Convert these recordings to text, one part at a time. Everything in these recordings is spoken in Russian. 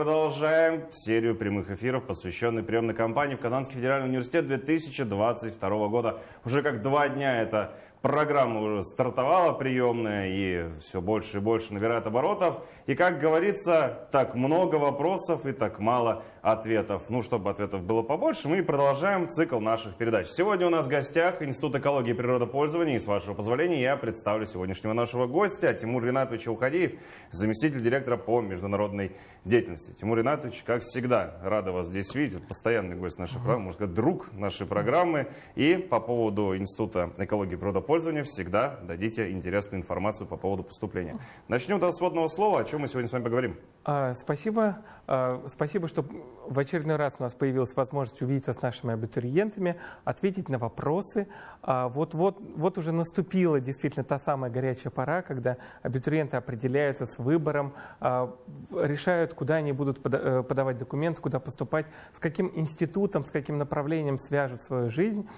продолжаем серию прямых эфиров, посвященной приемной кампании в Казанский федеральный университет 2022 года. Уже как два дня эта программа уже стартовала приемная и все больше и больше набирает оборотов. И как говорится, так много вопросов и так мало ответов. Ну, чтобы ответов было побольше, мы продолжаем цикл наших передач. Сегодня у нас в гостях Институт экологии и природопользования. И с вашего позволения я представлю сегодняшнего нашего гостя Тимур Ринатович Ухадеев, заместитель директора по международной деятельности. Тимур Ринатович, как всегда, рада вас здесь видеть. Постоянный гость нашей программы, можно сказать, друг нашей программы. И по поводу Института экологии и природопользования всегда дадите интересную информацию по поводу поступления. Начнем до сводного слова. О чем мы сегодня с вами поговорим? А, спасибо. А, спасибо, что в очередной раз у нас появилась возможность увидеться с нашими абитуриентами, ответить на вопросы. А, вот, вот, вот уже наступила действительно та самая горячая пора, когда абитуриенты определяются с выбором, а, решают, куда они будут э, подавать документы, куда поступать, с каким институтом, с каким направлением свяжут свою жизнь.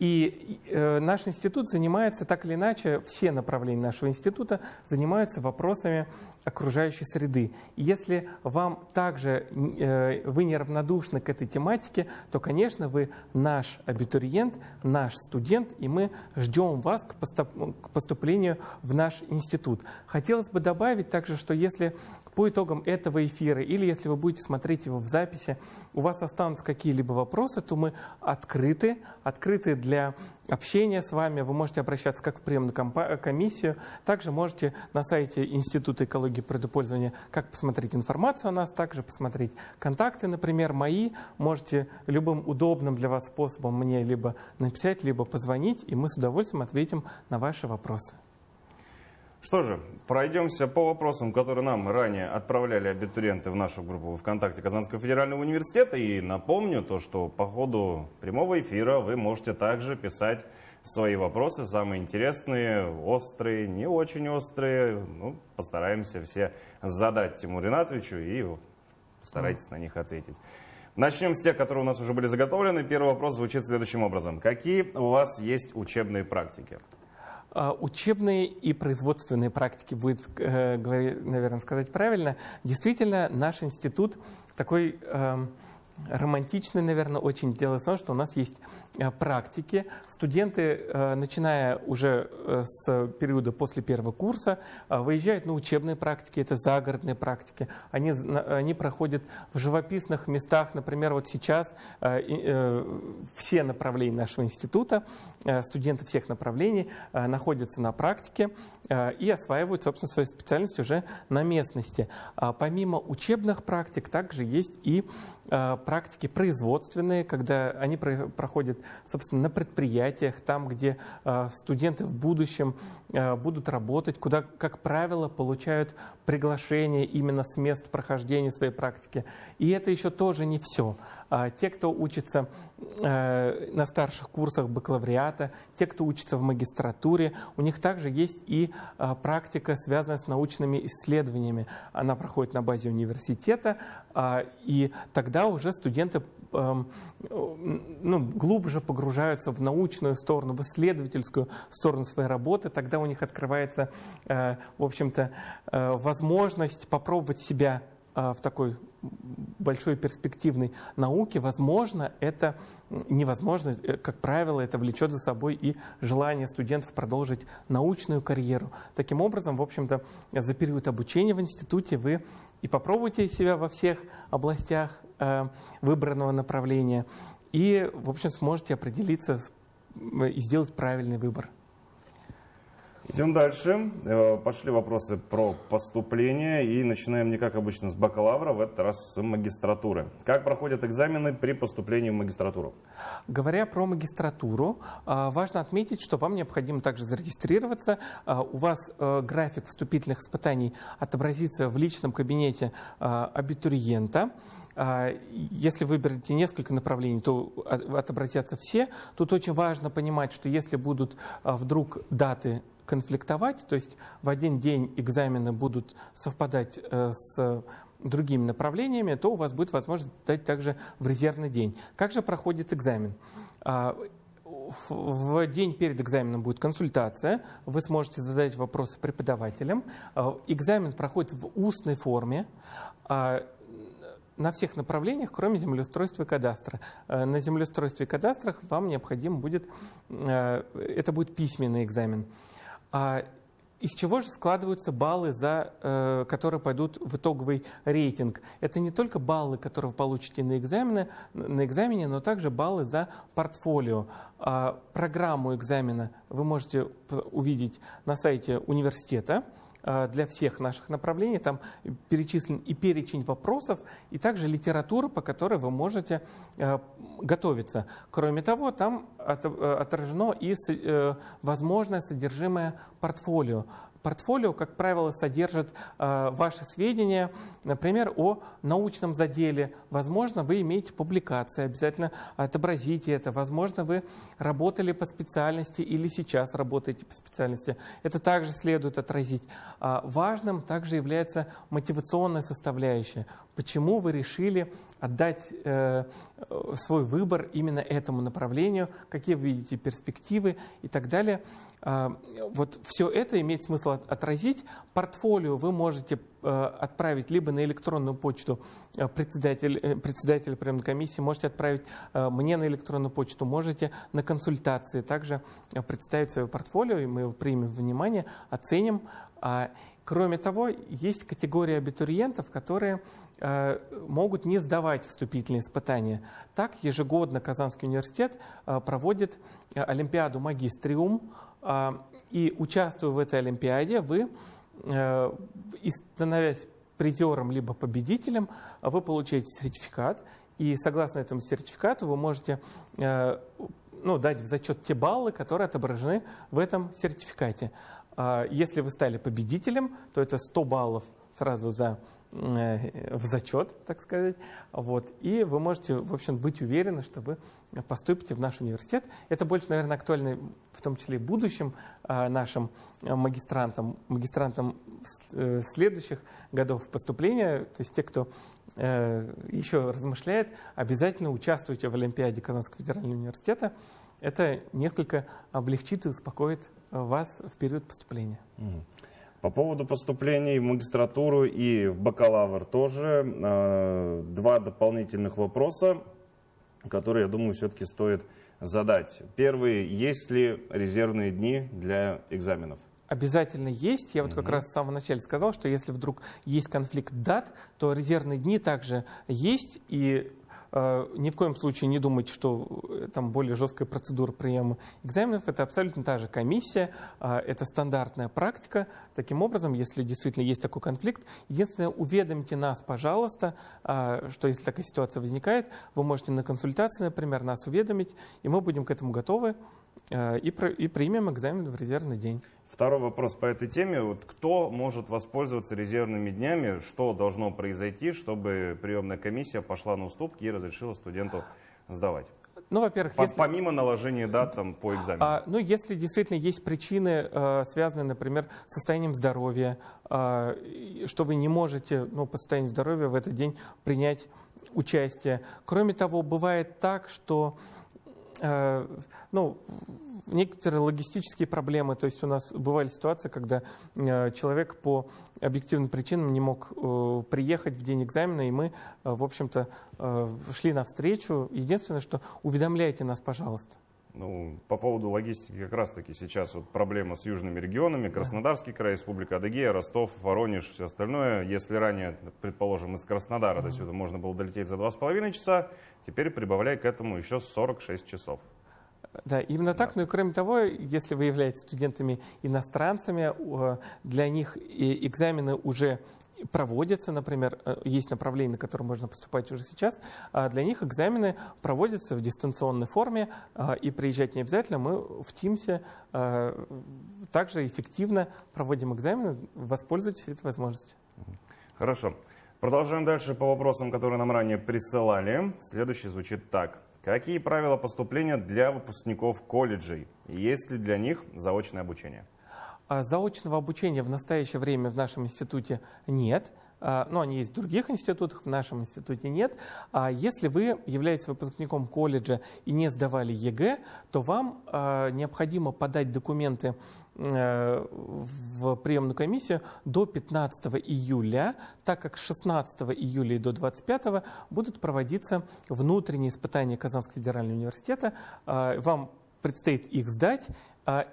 И э, наш институт занимается, так или иначе, все направления нашего института занимаются вопросами окружающей среды. И если вам также э, вы неравнодушны к этой тематике, то, конечно, вы наш абитуриент, наш студент, и мы ждем вас к поступлению в наш институт. Хотелось бы добавить также, что если по итогам этого эфира, или если вы будете смотреть его в записи, у вас останутся какие-либо вопросы, то мы открыты, открыты для общения с вами. Вы можете обращаться как в приемную комиссию, также можете на сайте Института экологии и предупользования как посмотреть информацию о нас, также посмотреть контакты, например, мои. Можете любым удобным для вас способом мне либо написать, либо позвонить, и мы с удовольствием ответим на ваши вопросы. Что же, пройдемся по вопросам, которые нам ранее отправляли абитуриенты в нашу группу ВКонтакте Казанского федерального университета. И напомню то, что по ходу прямого эфира вы можете также писать свои вопросы, самые интересные, острые, не очень острые. Ну, постараемся все задать Тимуру Ринатовичу и постарайтесь mm. на них ответить. Начнем с тех, которые у нас уже были заготовлены. Первый вопрос звучит следующим образом. Какие у вас есть учебные практики? А, учебные и производственные практики будет, э, наверное, сказать правильно. Действительно, наш институт такой романтичный, наверное, очень. Дело в том, что у нас есть Э, практики. Студенты, э, начиная уже э, с периода после первого курса, выезжают на учебные практики, это загородные практики. Они, они проходят в живописных местах. Например, вот сейчас все направления нашего института, студенты всех направлений находятся на практике и осваивают, собственно, свою специальность уже на местности. А помимо учебных практик, также есть и практики производственные, когда они проходят собственно, на предприятиях, там, где э, студенты в будущем э, будут работать, куда, как правило, получают приглашение именно с мест прохождения своей практики. И это еще тоже не все. А те, кто учится на старших курсах бакалавриата, те, кто учится в магистратуре, у них также есть и практика, связанная с научными исследованиями. Она проходит на базе университета, а, и тогда уже студенты эм, ну, глубже погружаются в научную сторону, в исследовательскую сторону своей работы, тогда у них открывается, э, в общем-то, э, возможность попробовать себя э, в такой большой перспективной науке, возможно, это невозможно, как правило, это влечет за собой и желание студентов продолжить научную карьеру. Таким образом, в общем-то, за период обучения в институте вы и попробуйте себя во всех областях э, выбранного направления, и, в общем, сможете определиться и сделать правильный выбор. Идем дальше. Э, пошли вопросы про поступление. И начинаем не как обычно с бакалавра, в этот раз с магистратуры. Как проходят экзамены при поступлении в магистратуру? Говоря про магистратуру, э, важно отметить, что вам необходимо также зарегистрироваться. Э, у вас график вступительных испытаний отобразится в личном кабинете абитуриента. Если выберете несколько направлений, то отобразятся все. Тут очень важно понимать, что если будут вдруг даты конфликтовать, то есть в один день экзамены будут совпадать э, с другими направлениями, то у вас будет возможность дать также в резервный день. Как же проходит экзамен? А, в день перед экзаменом будет консультация, вы сможете задать вопросы преподавателям. А, экзамен проходит в устной форме. А, на всех направлениях, кроме землеустройства и кадастра. На землеустройстве и кадастрах вам необходимо будет, это будет письменный экзамен. А из чего же складываются баллы, за, э, которые пойдут в итоговый рейтинг? Это не только баллы, которые вы получите на, экзамене, на экзамене, но также баллы за портфолио. А программу экзамена вы можете увидеть на сайте университета. Э, для всех наших направлений. Там перечислен и перечень вопросов, и также литература, по которой вы можете э, готовиться. Кроме того, там э, отражено и возможное содержимое портфолио. Портфолио, как правило, содержит э, ваши сведения, например, о научном заделе. Возможно, вы имеете публикации, обязательно отобразите это. Возможно, вы работали по специальности или сейчас работаете по специальности. Это также следует отразить. А важным также является мотивационная составляющая. Почему вы решили отдать э, свой выбор именно этому направлению, какие вы видите перспективы и так далее. А, вот все это имеет смысл отразить. Портфолио вы можете э, отправить либо на электронную почту э, председатель, э, председателя приемной комиссии, можете отправить мне на электронную почту, можете на консультации также представить свое портфолио, и мы его примем внимание, оценим. А, кроме того, есть категория абитуриентов, которые могут не сдавать вступительные испытания. Так, ежегодно Казанский университет проводит Олимпиаду «Магистриум», а, и участвуя в этой Олимпиаде, вы, э, становясь призером либо победителем, вы получаете сертификат, и согласно этому сертификату вы можете э, ну, дать в зачет те баллы, которые отображены в этом сертификате. А, если вы стали победителем, то это 100 баллов сразу за в зачет, так сказать. Вот. И вы можете, в общем, быть уверены, что вы поступите в наш университет. Это больше, наверное, актуально в том числе и будущим э, нашим магистрантам, магистрантам э, следующих годов поступления. То есть те, кто еще размышляет, обязательно участвуйте в Олимпиаде Казанского федерального университета. Это несколько облегчит и успокоит вас в период поступления. По поводу поступлений в магистратуру и в бакалавр тоже э, два дополнительных вопроса, которые, я думаю, все-таки стоит задать. Первый, есть ли резервные дни для экзаменов? Обязательно есть. Я вот как раз в самом начале сказал, что если вдруг есть конфликт дат, то резервные дни также есть. И ни в коем случае не думайте, что э, там более жесткая процедура приема экзаменов. Это абсолютно та же комиссия, э, это стандартная практика. Таким образом, если действительно есть такой конфликт, единственное, уведомьте нас, пожалуйста, что если такая ситуация возникает, вы можете на консультации, например, нас уведомить, и мы будем к этому готовы и примем экзамен в резервный день. Второй вопрос по этой теме. Вот кто может воспользоваться резервными днями? Что должно произойти, чтобы приемная комиссия пошла на уступки и разрешила студенту сдавать? Ну, во-первых, если... помимо наложения дат там, по экзамену. А, ну, если действительно есть причины, э, связанные, например, с состоянием здоровья, э, что вы не можете, ну, по состоянию здоровья в этот день принять участие. Кроме того, бывает так, что ну, некоторые логистические проблемы. То есть у нас бывали ситуации, когда э, человек по объективным причинам не мог э, приехать в день экзамена, и мы, э, в общем-то, шли навстречу. Единственное, что уведомляйте нас, пожалуйста. Ну, по поводу логистики как раз-таки сейчас вот проблема с южными регионами. Краснодарский край, Республика Адыгея, Ростов, Воронеж, все остальное. Если ранее, предположим, из Краснодара до сюда можно было долететь за 2,5 часа, теперь прибавляй к этому еще 46 часов. Да, именно так. Ну и кроме того, если вы являетесь студентами-иностранцами, для них экзамены уже проводятся, например, э, есть направление, на которое можно поступать уже сейчас, а для них экзамены проводятся в дистанционной форме, а, и приезжать не обязательно, мы в Teams а, также эффективно проводим экзамены, воспользуйтесь этой возможностью. Хорошо. Продолжаем дальше по вопросам, которые нам ранее присылали. Следующий звучит так. Какие правила поступления для выпускников колледжей? Есть ли для них заочное обучение? А заочного обучения в настоящее время в нашем институте нет. А, но они есть в других институтах, в нашем институте нет. А если вы являетесь выпускником колледжа и не сдавали ЕГЭ, то вам необходимо подать документы э, в приемную комиссию до 15 июля, так как с 16 июля и до 25 будут проводиться внутренние испытания Казанского федерального университета. Вам предстоит их сдать,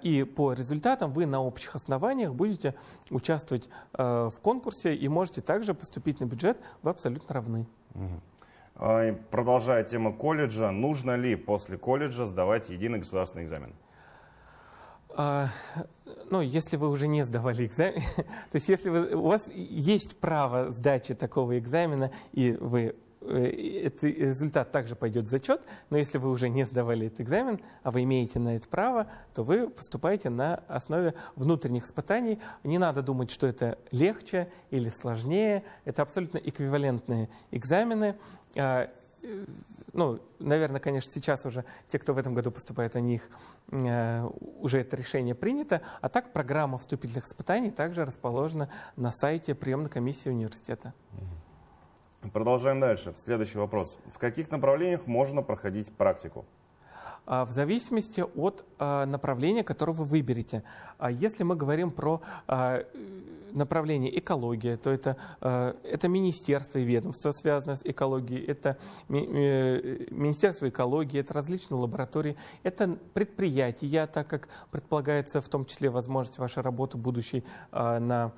и по результатам вы на общих основаниях будете участвовать в конкурсе и можете также поступить на бюджет, вы абсолютно равны. А, продолжая тему колледжа, нужно ли после колледжа сдавать единый государственный экзамен? А, ну, если вы уже не сдавали экзамен, то есть если вы, у вас есть право сдачи такого экзамена, и вы э, этот результат также пойдет в зачет, но если вы уже не сдавали этот экзамен, а вы имеете на это право, то вы поступаете на основе внутренних испытаний. Не надо думать, что это легче или сложнее. Это абсолютно эквивалентные экзамены. А, э, ну, наверное, конечно, сейчас уже те, кто в этом году поступает, у них э, уже это решение принято. А так программа вступительных испытаний также расположена на сайте приемной комиссии университета. Продолжаем дальше. Следующий вопрос. В каких направлениях можно проходить практику? А, в зависимости от а, направления, которое вы выберете. Если мы говорим про направление экология, то это, это министерство и ведомство, связанное с экологией, это э, Министерство экологии, это различные лаборатории, это предприятия, так как предполагается в том числе возможность вашей работы будущей на,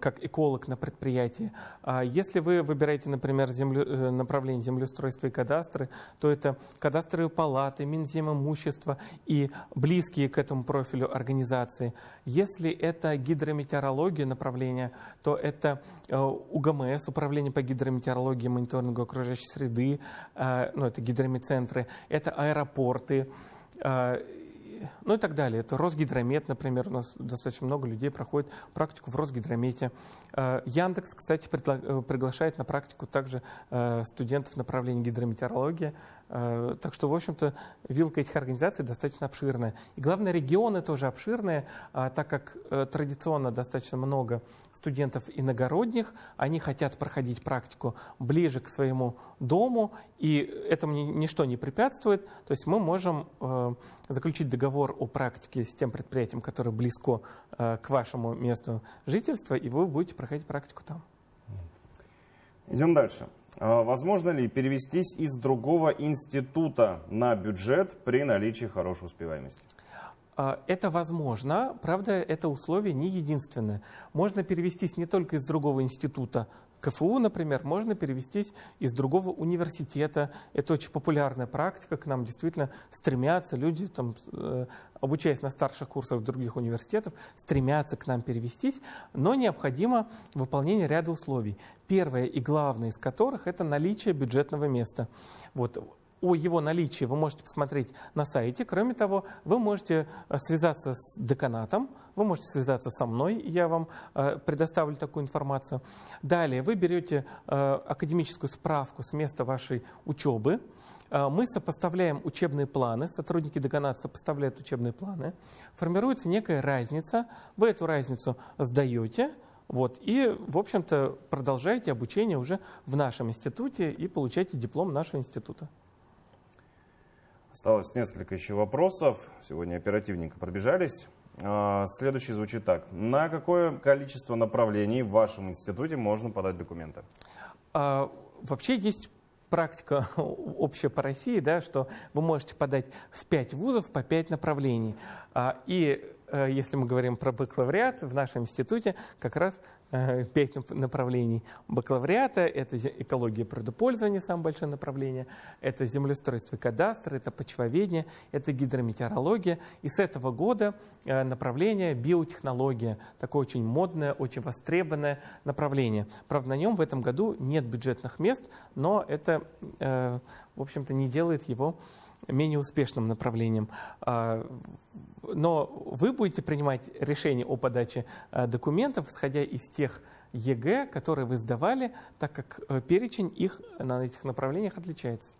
как эколог на предприятии. А если вы выбираете, например, землю, направление землеустройства и кадастры, то это кадастровые палаты, Минзем имущества и близкие к этому профилю организации. Если это гидрометеорология, направления, то это э, УГМС, Управление по гидрометеорологии и мониторингу окружающей среды, э, ну, это гидромедцентры, это аэропорты, э, ну и так далее. Это Росгидромет, например, у нас достаточно много людей проходит практику в Росгидромете. Яндекс, кстати, приглашает на практику также студентов направления гидрометеорология. Э, так что, в общем-то, вилка этих организаций достаточно обширная. И главное, регионы тоже обширные, а, так как э, традиционно достаточно много студентов иногородних, они хотят проходить практику ближе к своему дому, и этому ничто не препятствует. То есть мы можем э, заключить договор о практике с тем предприятием, которое близко к вашему месту жительства, и вы будете проходить практику там. Идем дальше. А возможно ли перевестись из другого института на бюджет при наличии хорошей успеваемости? А, это возможно, правда, это условие не единственное. Можно перевестись не только из другого института КФУ, например, можно перевестись из другого университета. Это очень популярная практика, к нам действительно стремятся люди, там, э, обучаясь на старших курсах других университетов, стремятся к нам перевестись, но необходимо выполнение ряда условий. Первое и главное из которых – это наличие бюджетного места. Вот о его наличии вы можете посмотреть на сайте. Кроме того, вы можете э, связаться с деканатом, вы можете связаться со мной, я вам э, предоставлю такую информацию. Далее вы берете э, академическую справку с места вашей учебы, мы сопоставляем учебные планы, сотрудники деканата сопоставляют учебные планы, формируется некая разница, вы эту разницу сдаете, вот, и, в общем-то, продолжаете обучение уже в нашем институте и получаете диплом нашего института. Осталось несколько еще вопросов. Сегодня оперативненько пробежались. А, следующий звучит так. На какое количество направлений в вашем институте можно подать документы? А, вообще есть практика общая по России, да, что вы можете подать в 5 вузов по 5 направлений. А, и Э, если мы говорим про бакалавриат, в нашем институте как раз пять направлений бакалавриата. Это экология природопользования, самое большое направление. Это землеустройство и кадастр, это почвоведение, это гидрометеорология. И с этого года э, направление биотехнология. Такое очень модное, очень востребованное направление. Правда, на нем в этом году нет бюджетных мест, но это, в общем-то, не делает его менее успешным направлением. А, но вы будете принимать решение о подаче а, документов, исходя из тех ЕГЭ, которые вы сдавали, так как э, перечень их на этих направлениях отличается.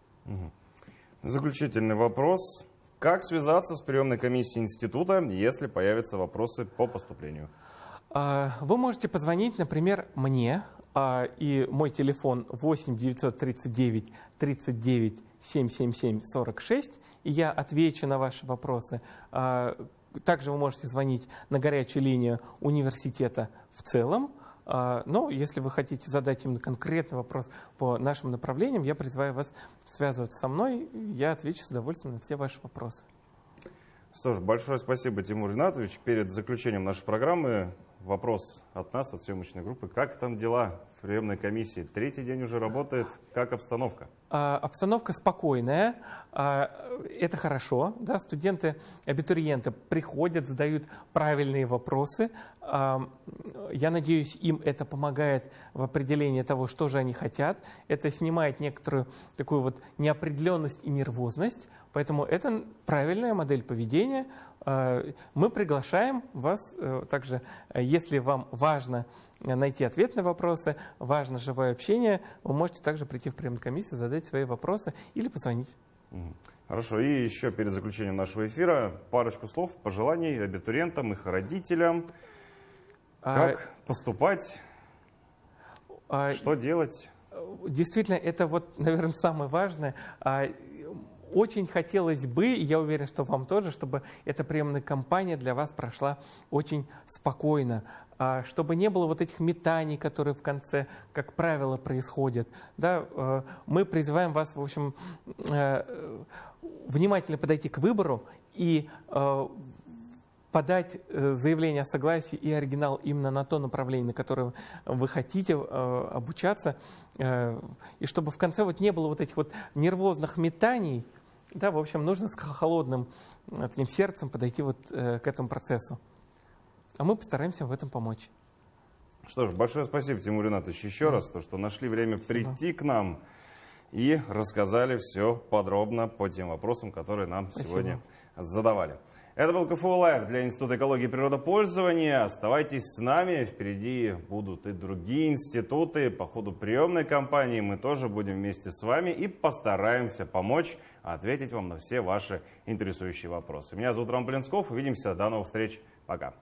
Заключительный вопрос. Как связаться с приемной комиссией института, если появятся вопросы по поступлению? А, вы можете позвонить, например, мне, и мой телефон 8 939 39 777-46, и я отвечу на ваши вопросы. А, также вы можете звонить на горячую линию университета в целом. А, но если вы хотите задать именно конкретный вопрос по нашим направлениям, я призываю вас связываться со мной. Я отвечу с удовольствием на все ваши вопросы. Что ж, большое спасибо, Тимур Ринатович. Перед заключением нашей программы вопрос от нас, от съемочной группы. Как там дела в приемной комиссии? Третий день уже работает. Как обстановка? А, обстановка спокойная. А, это хорошо. Да? Студенты, абитуриенты приходят, задают правильные вопросы. А, я надеюсь, им это помогает в определении того, что же они хотят. Это снимает некоторую такую вот неопределенность и нервозность. Поэтому это правильная модель поведения. А, мы приглашаем вас э, также, если вам важно найти ответ на вопросы, важно живое общение, вы можете также прийти в приемную комиссию, задать свои вопросы или позвонить. Хорошо, и еще перед заключением нашего эфира парочку слов, пожеланий абитуриентам, их родителям. Как а... поступать, а... что делать? Действительно, это вот, наверное, самое важное. Очень хотелось бы, и я уверен, что вам тоже, чтобы эта приемная кампания для вас прошла очень спокойно, а, чтобы не было вот этих метаний, которые в конце, как правило, происходят. Да, э, мы призываем вас, в общем, э, внимательно подойти к выбору и э, подать заявление о согласии и оригинал именно на то направление, на которое вы хотите обучаться, и чтобы в конце вот не было вот этих вот нервозных метаний, да, в общем, нужно с холодным таким сердцем подойти вот к этому процессу. А мы постараемся в этом помочь. Что ж, большое спасибо, Тимур Ринатович, еще да. раз, то, что нашли время спасибо. прийти к нам и рассказали все подробно по тем вопросам, которые нам спасибо. сегодня задавали. Это был КФУ Лайв для Института экологии и природопользования. Оставайтесь с нами, впереди будут и другие институты. По ходу приемной кампании мы тоже будем вместе с вами и постараемся помочь ответить вам на все ваши интересующие вопросы. Меня зовут Роман Блинсков. Увидимся. До новых встреч. Пока.